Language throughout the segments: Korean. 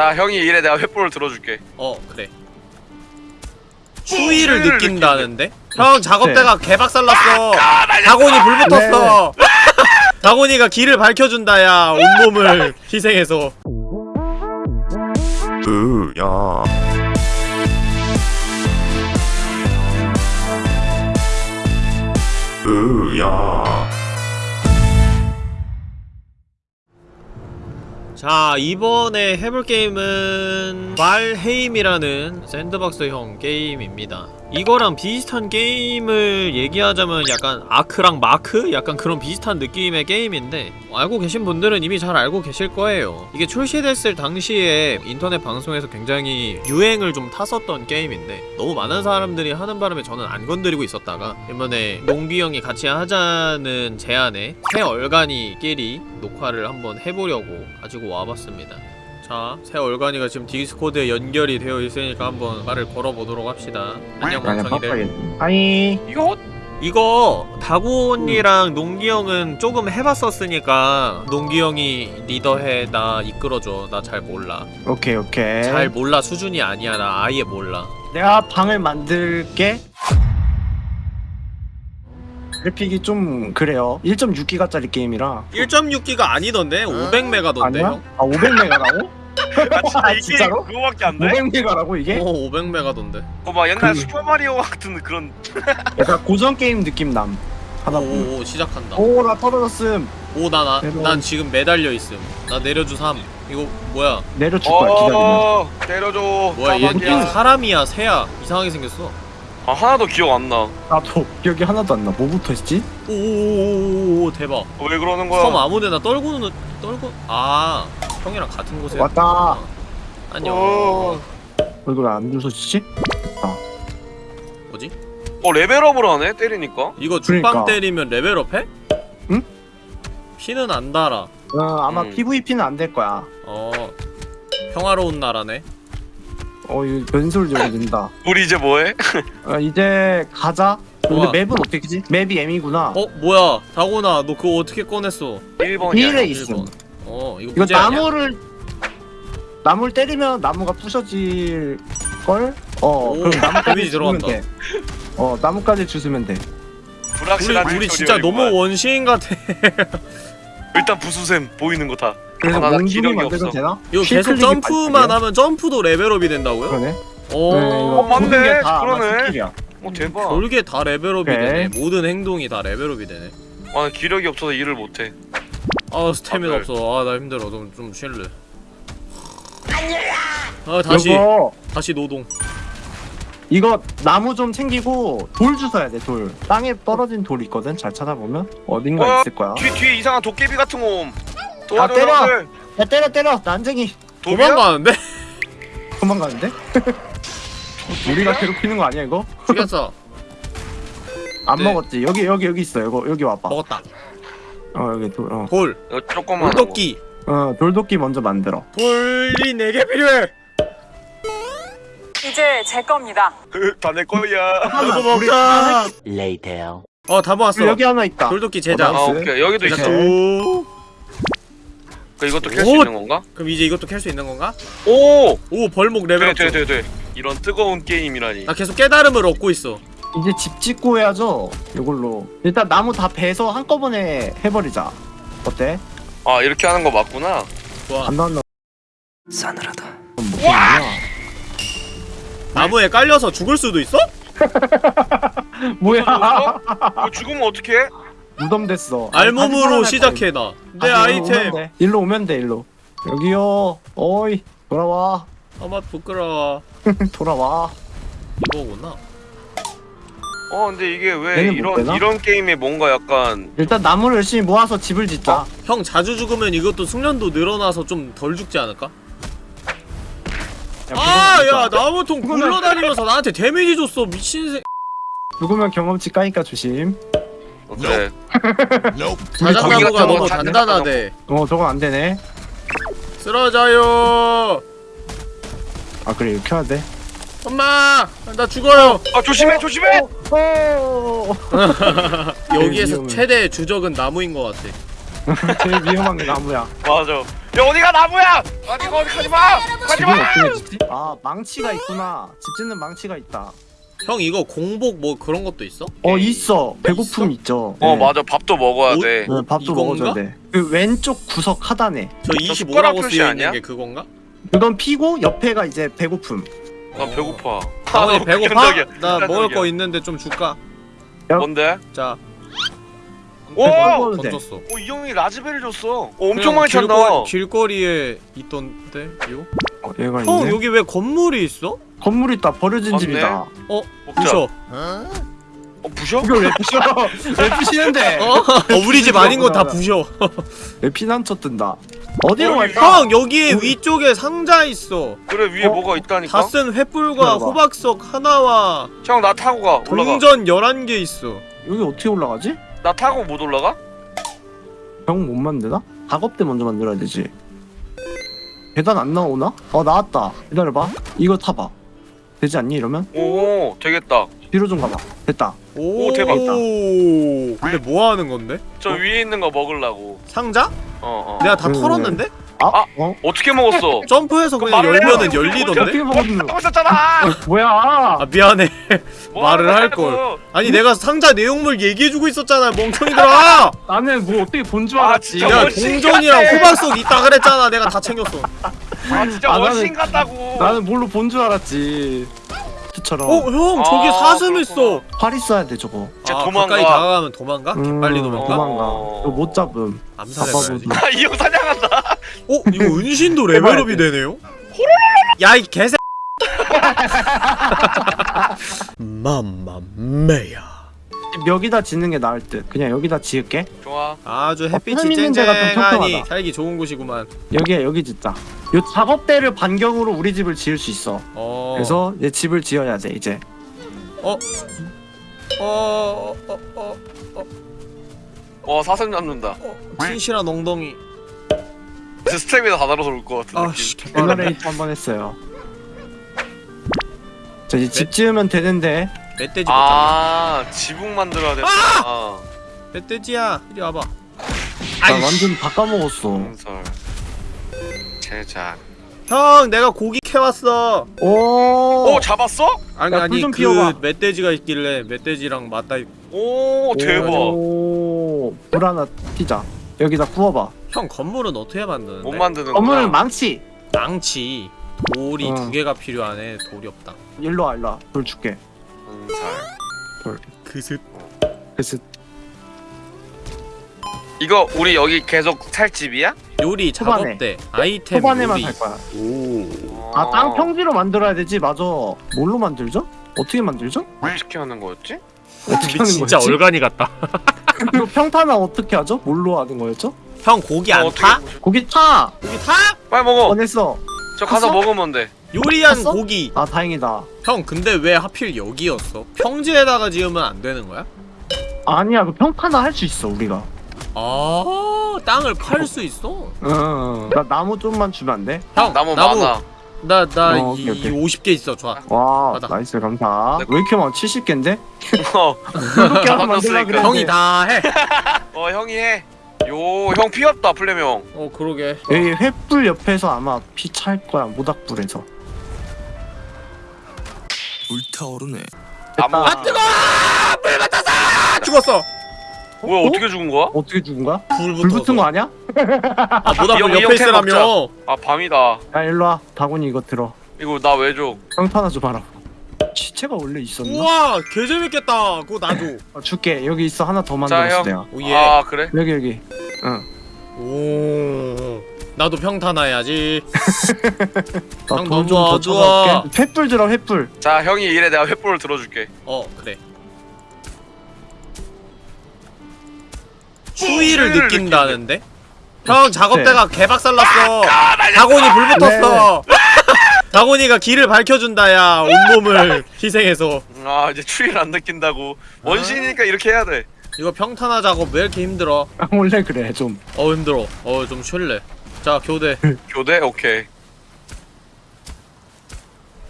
자 형이 이래 내가 횃불을 들어줄게. 어 그래. 추위를 느낀다는데? 형 작업대가 개박살났어. 아, 다곤이 불 붙었어. 다곤이가 길을 밝혀준다 야. 온몸을 희생해서. 으야. 으야 자 이번에 해볼 게임은 말헤임이라는 샌드박스형 게임입니다 이거랑 비슷한 게임을 얘기하자면 약간 아크랑 마크? 약간 그런 비슷한 느낌의 게임인데 알고 계신 분들은 이미 잘 알고 계실 거예요 이게 출시됐을 당시에 인터넷 방송에서 굉장히 유행을 좀 탔었던 게임인데 너무 많은 사람들이 하는 바람에 저는 안 건드리고 있었다가 이번에 농기 형이 같이 하자는 제안에 새 얼간이끼리 녹화를 한번 해보려고 가지고 와봤습니다 자, 새 얼간이가 지금 디스코드에 연결이 되어 있으니까 한번 말을 걸어보도록 합시다. 안녕 멍청이들. hi 이거 이거 다곤이랑 농기 형은 조금 해봤었으니까 농기 형이 리더해 나 이끌어줘. 나 잘 몰라. 오케이 오케이. 잘 몰라. 수준이 아니야. 나 아예 몰라. 내가 방을 만들게? 그래픽이 좀 그래요. 1.6기가짜리 게임이라. 1.6기가 아니던데? 500메가던데 아니야? 형? 아 500메가라고? 아, 이게 진짜로? 그거밖에 안 돼? 500메가라고 이게? 어 500메가던데. 그거 막 옛날 그- 슈퍼마리오 같은 그런 약간 고전 게임 느낌 남. 하다 보면. 오오 시작한다. 오 나 떨어졌음. 오나나 내려와. 난 지금 매달려 있음. 나 내려주 3 이거 뭐야? 내려줄 거야 기다리면. 어 때려줘. 뭐야 얘. 얘 사람이야 새야. 이상하게 생겼어 아 하나도 기억 안나 나도 기억이 하나도 안나 뭐부터 했지? 오오오오오 대박 왜 그러는 거야 섬 아무데나 떨고는 떨고 아 형이랑 같은 곳에 왔다 안녕 어. 얼굴 안 부서지지? 뭐지? 어 레벨업을 하네 때리니까 이거 죽방 그러니까. 때리면 레벨업해? 응? 피는 안 달아 어 아마 음. PVP는 안 될 거야 어 평화로운 나라네 어 이거 변수를 열어준다 우리 이제 뭐해? 어, 이제 가자 좋아. 근데 맵은 어떻게 지? 맵이 M이구나 어 뭐야 다곤아 너 그거 어떻게 꺼냈어 1번이야 힐에 일 있음 번. 어 이거 이거 문제 아니야? 나무를 나무를 때리면 나무가 부셔질 걸? 어 오, 그럼 나무까지 들어간다. 돼. 어 나무까지 주스면 돼. 불확실한 우리, 우리. 진짜 너무 원시인 같아 일단 부수셈 보이는 거다 그래서 아, 나 몽둥이 기력이 만들면 없어. 되나? 이거 실 계속 점프만? 하면 점프도 level up이 된다고요? 그러네. 오 네, 이거 어, 맞네. 모든 게다 아마 그러네. skill이야. 어 대박 별게 다 level up이 오케이. 되네 모든 행동이 다 level up이 되네 아 기력이 없어서 일을 못해 아 스태미나 아, 없어 아 나 힘들어 좀, 좀 쉴래 아 다시 이거 다시 노동 이거 나무 좀 챙기고 돌 주워야 돼 돌. 땅에 떨어진 돌 있거든. 잘 찾아보면 어딘가 어, 있을 거야. 뒤, 뒤에 이상한 도깨비 같은 거 옴 아, 도와줘 때려! 형들 야 때려 때려 난쟁이 도비야? 도망가는데? 도망가는데? 우리가 괴롭히는 거 아니야 이거? 죽였어 안 네. 먹었지. 여기 여기 여기 있어. 이거 여기 와봐. 먹었다 어 여기 돌. 어. 돌 이거 조금만 돌도끼 어 돌도끼 먼저 만들어. 돌이 4개 필요해 이제 제 겁니다. 다 내 거야 이거 먹자 Later. 어다 모았어 여기 하나 있다. 돌도끼 제작 어, 아 nice. 오케이 여기도 있어 제작. 오 그 이것도 캘 수 오! 있는 건가? 그럼 이제 이것도 캘 수 있는 건가? 오! 오 벌목 level up 좀. 돼돼돼돼 이런 뜨거운 게임이라니 나 계속 깨달음을 얻고 있어 이제 집 짓고 해야죠. 이걸로 일단 나무 다 베서 한꺼번에 해버리자. 어때? 아 이렇게 하는 거 맞구나 좋아 안 나왔나? 싸늘하다. 뭐야? 나무에 깔려서 죽을 수도 있어? 뭐야? 이거 죽으면 어떡해? 무덤 됐어. 알몸으로 시작해 나. 내. 아 이템. 일로 오면 돼. 일로 오면 돼. 일로. 여기요. 어이 돌아와. 아마 부끄러워. 돌아와. 이거구나. 어 근데 이게 왜 이런? 이런 게임에 뭔가 약간 일단 나무를 열심히 모아서 집을 짓자. 어? 형 자주 죽으면 이것도 숙련도 늘어나서 좀 덜 죽지 않을까? 야, 아, 야. 나무통 굴러다니면서 나한테 데미지 줬어, 미친 새. 죽으면 경험치 까니까 조심. 어, 그래 자작나무가 너무 좀 단단하대. 어 저건 안 되네. 쓰러져요. 아 그래 이렇게 해야 돼. 엄마, 나 죽어요. 아 조심해 조심해 오. 여기에서 위험해. 최대 주적은 나무인 것 같아. 제일 위험한 게 나무야. 맞아 야 어디가 나무야 아니 어디 가지마 집은 가지마 어떻게 짓지? 아 망치가 있구나 집 짓는 망치가 있다 형 이거 공복 뭐 그런 것도 있어? 어 있어 배고픔 있죠 어 네. 맞아 밥도 먹어야 오- 돼 네, 밥도 이건가? 먹어줘야 돼그 왼쪽 구석 하단에 저저 숟가락 25라고 표시 쓰여 아니야? 있는 게 그건가? 그건 피고 옆에가 이제 배고픔 나 배고파 다원이 아, 배고파? 극단적이야. 나 먹을. 거 있는데 좀 줄까? 뭔데? 자 오! 먹어도 돼. 던졌어 어, 이 형이 라즈베리 줬어. 어, 엄청 많이 찬다. 길거, 길거리에 있던데 요? 어, 얘가 형 있네 여기 왜 건물이 있어? 건물 있다 버려진 맞네. 집이다 어? 먹자. 부셔 어, 부셔? 이걸 왜 부셔 왜 부시는데 어? 어 우리 집 아닌 거다 부셔 왜 피난처 뜬다 어디로 어, 갈까? 형 여기에 우리- 위쪽에 상자 있어 그래 위에 어? 뭐가 있다니까. 다 쓴 횃불과. 호박석 하나와 형 나 타고 가. 올라가. 동전 11개 있어 여기 어떻게 올라가지? 나 타고 못 올라가? 병 못 만드나? 작업대 먼저 만들어야 되지 계단 안 나오나? 어 나왔다 기다려봐 이거 타봐 되지 않니 이러면? 오 되겠다. 뒤로 좀 가봐 됐다 오, 대박. 근데 뭐 하는 건데? 저 위에 있는 거 먹으려고. 상자? 어 어. 내가 다 음. 털었는데? 아? 아. 어? 어떻게 먹었어? 점프해서 그냥 열면은. 열리던데? 하고 있었잖아. 뭐야 아 미안해 뭐 말을 하는 할 거냐고. 걸. 아니 내가 상자 내용물 얘기해주고 있었잖아 멍청이들아 나는 뭐 어떻게 본 줄 아, 알았지 진짜 야 원신 동전이랑 같아. 호박석 있다 그랬잖아 내가 다 챙겼어 아 진짜 아, 나는- 원신 같다고. 나는 뭘로 본 줄 알았지 어형 저기 아, 사슴 그렇구나. 있어 활 있어야 돼 저거 아 도망가. 가까이 다가가면 도망가? 음, 빨리 도망가? 도망가 어. 이거 못 잡음 암살해봐야지 잡아보지. 아, 이 형 사냥한다. 어? 이거 은신도 레벨업이 되네요? 야 이 개새 맘마메야 여기다 짓는 게 나을 듯 그냥 여기다 지을게 좋아. 아주 어, 햇빛이 쨍쨍하니 평평하다. 살기 좋은 곳이구만 여기에 여기 짓자 요 작업대를 반경으로 우리 집을 지을 수 있어 어 그래서 이제 집을 지어야 돼 이제 어? 어... 어... 어... 와 사슴 잡는다. 어... 진실한 엉덩이 이 제 스텝이 다 달아서 올 것 같은 아씨 느낌. 개빠르네 제너레이터 한번 했어요 자 이제 집 지으면 되는데 멧돼지 못 잡냐 아 지붕 만들어야 돼. 아. 멧돼지야 이리 와봐 나 아이씨 완전 다 까먹었어 건설. 제작. 형 내가 고기 캐왔어 오, 오 잡았어? 아니 야, 아니 그 피워봐. 멧돼지가 있길래 멧돼지랑 맞다 있- 오 대박. 오, 불 하나 피자 여기다 구워봐 형 건물은 어떻게 만드는데? 못 만드는 건물은 망치 망치 돌이 어. 두 개가 필요하네 돌이 없다 일로 와 일로 와불 줄게 건설. 그슥 그래서 이거 우리 여기 계속 살 집이야? 요리 초반에. 작업대 아이템 초반에만 요리 할 거야 오아 땅 평지로 만들어야 되지 맞아 뭘로 만들죠? 어떻게 만들죠? 어떻게 하는 거였지? 어떻게 우리 진짜 거였지? 얼간이 같다 평탄화 어떻게 하죠? 뭘로 하는 거였죠? 형 고기 어, 안 어떻게 타? 고기 타! 고기 타? 빨리 먹어. 꺼냈어 저 가서 탔어? 먹으면 돼. 요리한 탔어? 고기 아 다행이다 형 근데 왜 하필 여기였어? 평지에다가 지으면 안 되는 거야? 아니야 그 평탄화 할 수 있어 우리가 아 땅을 팔 수 있어? 응 나 나무 좀만 주면 안 돼? 형 나무 나무 많아. 나나 어, 이, 오케이, 오케이. 50개 있어 좋아 와 받아. nice 감사 네. 왜 이렇게 많아 70개인데? 어, 그렇게 다 하면 만들라 바꿨으니까. 그랬는데 형이 다해 어 형이 해. 요형 피었다 플레명 형. 어 그러게 여기 횃불 옆에서 아마 피 찰 거야 모닥불에서 불타오르네. 나무. 아 뜨거! 불 맞았어! 죽었어 뭐야 어 떻게 죽은 거야? 어떻게 죽은 거야? 불 불 붙은 거 아니야? 아 모닥불 이 형, 이 옆에 형 있으라며 아 밤이다. 야 일로와 다곤이 이거 들어 이거 나 왜 줘? 평탄화 좀 하라 시체가 원래 있었나? 우와 개재밌겠다. 그거 나줘 어, 줄게. 여기 있어. 하나 더 자, 만들었어 형. 내가. 오 예. 아 그래? 여기 여기. 응. 오 나도 평탄화 해야지. 나 형, 돈 너무 좀더 어두워. 찾아올게. 횃불 들어 횃불. 자 형이 이래. 내가 횃불을 들어줄게. 어 그래. 추위를 느낀다는데? 형 작업대가 개박살났어. 아, 다곤이 불 붙었어 다곤이가 길을 밝혀준다 야 온몸을 희생해서 아 이제 추위를 안 느낀다고. 원신이니까 이렇게 해야 돼. 이거 평탄화 작업 왜 이렇게 힘들어 아, 원래 그래 좀어 힘들어 어 좀 쉴래 자 교대 교대 오케이.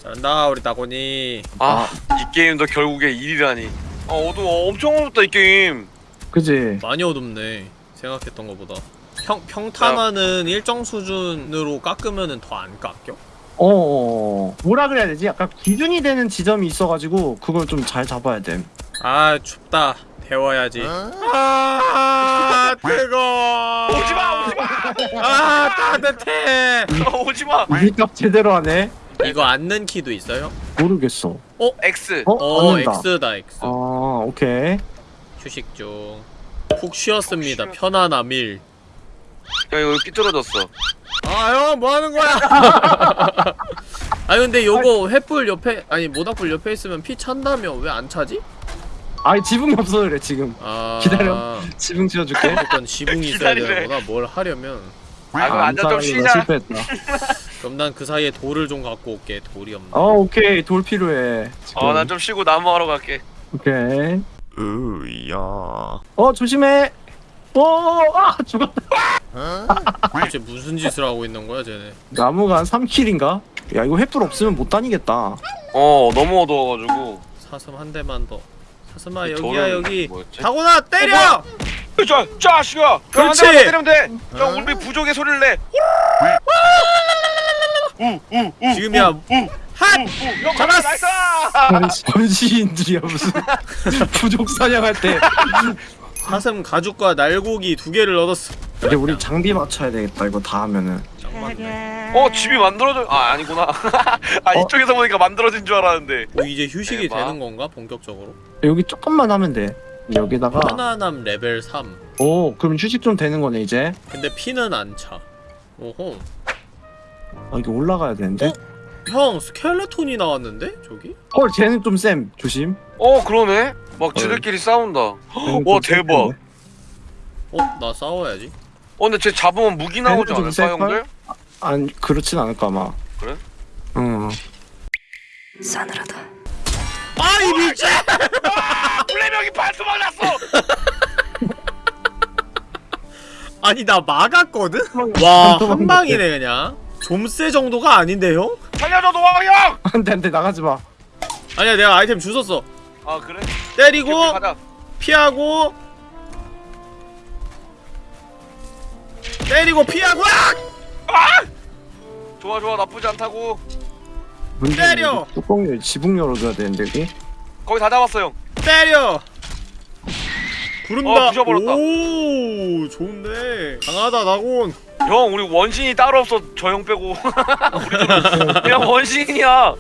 잘한다 우리 다곤이 아 이 게임도 결국에 일이라니. 아 어두워 엄청 어둡다 이 게임. 그지 많이 어둡네 생각했던 것보다 평, 평탄화는 일정 수준으로 깎으면은 더안 깎여? 어 뭐라 그래야 되지? 약간 기준이 되는 지점이 있어가지고 그걸 좀 잘 잡아야 돼. 아 춥다 데워야지 아 뜨거 오지마 오지마 아 따뜻해 오지마 밀값 제대로 하네. 이거 앉는 키도 있어요? 모르겠어. X 어? 어. X다 X 아 오케이. 휴식 중 푹 쉬었습니다 편안함일 야 이거 삐뚤어졌어 아형 뭐하는 거야 아 근데 요거 횃불 옆에 아니 모닥불 옆에 있으면 피 찬다며 왜 안 차지? 아 지붕이 없어 그래 지금. 아 기다려. 지붕 지어줄게. 일단 지붕이 있어야 기다리래. 되는구나 뭘 하려면 아 그럼 앉아 좀안 쉬자 실패했다. 그럼 난 그 사이에 돌을 좀 갖고 올게 돌이 없네 어 오케이 돌 필요해. 지금. 어난 좀 쉬고 나무 하러 갈게 오케이. 으야. 어 조심해. 오아 죽었다. 도대체 무슨 짓을 하고 있는 거야 쟤네 나무가 한 3킬인가? 야 이거 횃불 없으면 못 다니겠다. 어 너무 어두워가지고 사슴 한 대만 더 사슴아 이 여기야 여기 뭐였지? 다고나 때려! 자, 자식아! 그렇지! 형, 한 대만 더 때리면 돼! 형 우리 부족의 소리를 내! 우우우 지금이야 핫! 형 잡았어! 전시인들이야 무슨 부족 사냥할 때. 사슴 가죽과 날고기 두 개를 얻었어 이제 우리 장비 맞춰야 되겠다 이거 다 하면은. 어 집이 만들어져 아 아니구나 아 어? 이쪽에서 보니까 만들어진 줄 알았는데 뭐 이제 휴식이 대박. 되는 건가 본격적으로? 여기 조금만 하면 돼. 여기다가 편안함 레벨 3오 그럼 휴식 좀 되는 거네 이제. 근데 피는 안차 오호 아 이게 올라가야 되는데. 형 스켈레톤이 나왔는데 저기? 헐 쟤는 좀쌤 조심. 어 그러네 막 지들끼리 싸운다 와좀 대박. 어? 나 싸워야지 어 근데 쟤 잡으면 무기 나오지 좀 않을까 셀걸? 형들? 아니 그렇진 않을까 아마. 그래? 응. 싸늘하다. 아이 미친! 플레명이 발수 맞았어! 아니 나 막았거든? 와 한 방이네 그냥 좀세 정도가 아닌데 형? 살려줘 노왕 형! 안돼 안돼 나가지 마. 아니야 내가 아이템 주웠어 아 그래? 때리고 오케이, 피하고 때리고 피하고 아! 좋아 좋아. 나쁘지 않다고. 때려! 뚜껑 지붕 열어줘야 되는데 여기. 거의 다 잡았어 형. 때려. 부른다 어, 부셔버렸다. 오 좋은데. 강하다 나곤. 형 우리 원신이 따로 없어. 저 형 빼고. 그냥 원신이야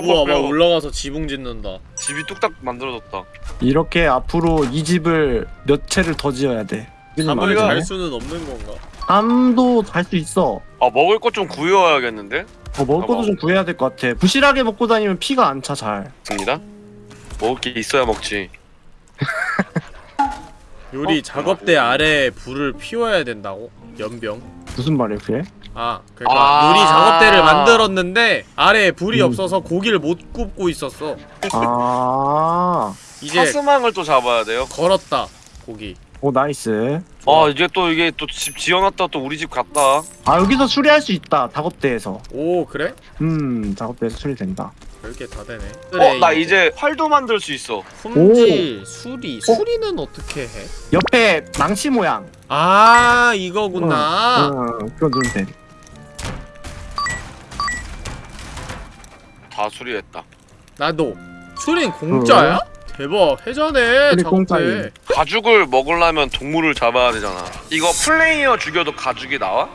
우와 막 올라가서 지붕 짓는다 집이 뚝딱 만들어졌다 이렇게 앞으로 이 집을 몇 채를 더 지어야 돼. 잠을 우리가- 잘 수는 없는 건가 잠도 잘수 있어. 아 먹을 것 좀 구해와야겠는데? 어, 먹을 것도 뭐. 좀 구해야 될 것 같아. 부실하게 먹고 다니면 피가 안 차 잘. 맞습니다 먹을 게 있어야 먹지 요리 어? 작업대 아래에 불을 피워야 된다고? 염병 무슨 말이야 그게? 아 그러니까 아. 요리 작업대를 만들었는데 아래에 불이 음. 없어서 고기를 못 굽고 있었어 아, 이제 사슴을 또 잡아야 돼요 걸었다 고기 오 nice. 아 이제 또 이게 또 집 지어놨다 또 우리 집 갔다 아 여기서 수리할 수 있다. 작업대에서. 오 그래? 음, 작업대에서 수리된다. 별게 다 되네 어나 이제 활도 만들 수 있어 품질 수리 수리는 어 떻게 해? 옆에 망치 모양. 아 이거구나 응, 그거 누르면 돼. 다 수리했다 나도 수리는 공짜야? 대박 해자네 작업대. 가죽을 먹으려면 동물을 잡아야 되잖아 이거 플레이어 죽여도 가죽이 나와?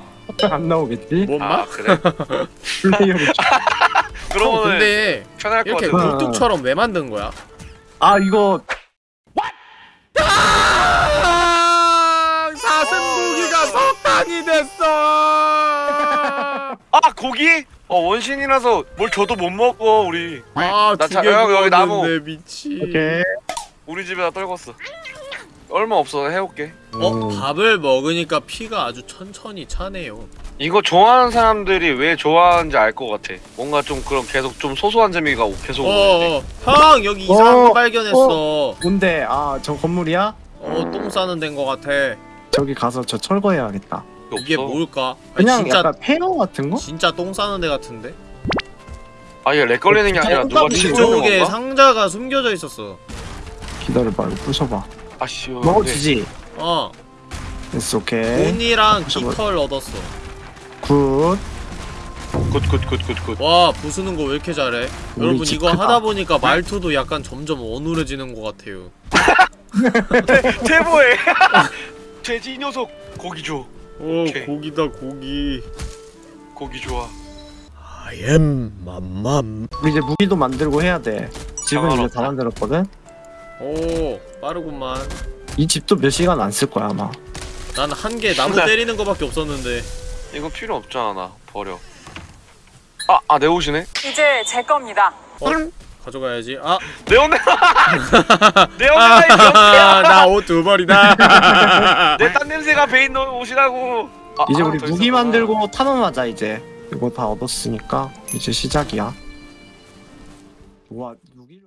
안 나오겠지? 뭔 아 말? 그래? 플레이어를. 형 그러면은 근데 편할 것 이렇게 같아 굴뚝처럼 왜 만든 거야? 아 이거 아, 사슴고기가 석탄이 됐어. 아 고기? 어 원신이라서 뭘 줘도 못 먹어 우리 아, 나 자- 두개 여기, 여기 나무. 구웠는데 미치. 오케이. 우리 집에다 떨궜어 얼마 없어 해올게 어, 음. 밥을 먹으니까 피가 아주 천천히 차네요. 이거 좋아하는 사람들이 왜 좋아하는지 알 것 같아 뭔가 좀 그런 계속 좀 소소한 재미가 오- 계속 오는데 어, 어, 형 여기 이상한 어, 거 발견했어. 뭔데? 아 저 건물이야? 어, 똥 싸는 데인 거 같아. 저기 가서 저 철거해야겠다. 이게 없어. 뭘까? 아니, 그냥 진짜 약간 폐허 같은 거? 진짜 똥 싸는 데 같은데? 아얘 lag 걸리는 게 아니라 누가 건가? 상자가 숨겨져 있었어. 기다려봐 이거 부셔봐. 아씨 먹어지지? 어. 됐어 오케이 돈이랑. 깃털 얻었어. 굿. 굿굿굿굿굿. 와 부수는 거 왜 이렇게 잘해? 여러분 집 이거 크다. 하다 보니까 말투도 약간 점점 어눌해지는 것 같아요. 제보해. 돼지 이 녀석 고기 줘. 오 오케이. 고기다 고기. 고기 좋아. I am 맘맘. 우리 이제 무기도 만들고 해야 돼. 집은 이제 다. 만들었거든? 오 빠르구만. 이 집도 몇 시간 안 쓸 거야 아마. 난 한 개 나무. 때리는 거밖에 없었는데. 이건 필요 없잖아 나. 버려. 아아 내 옷이네? 이제 제 겁니다. 어? 가져가야지. 아! 내 옷, 내 옷이다 이 녀석이야 나옷두 벌이다. 내 딴 냄새가 배인 너 옷이라고. 아, 이제 하나 우리 더 무기 있었구나. 만들고 탄원하자 이제. 이거 다 얻었으니까 이제 시작이야. 와 무기를